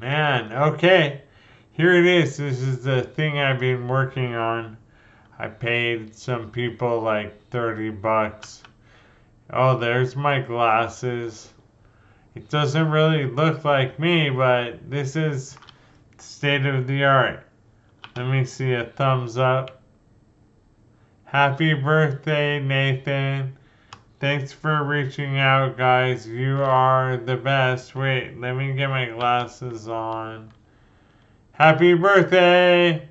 Man, okay. Here it is. This is the thing I've been working on. I paid some people like 30 bucks. Oh, there's my glasses. It doesn't really look like me, but this is state of the art. Let me see a thumbs up. Happy birthday, Nathan. Thanks for reaching out, guys. You are the best. Wait, let me get my glasses on. Happy birthday!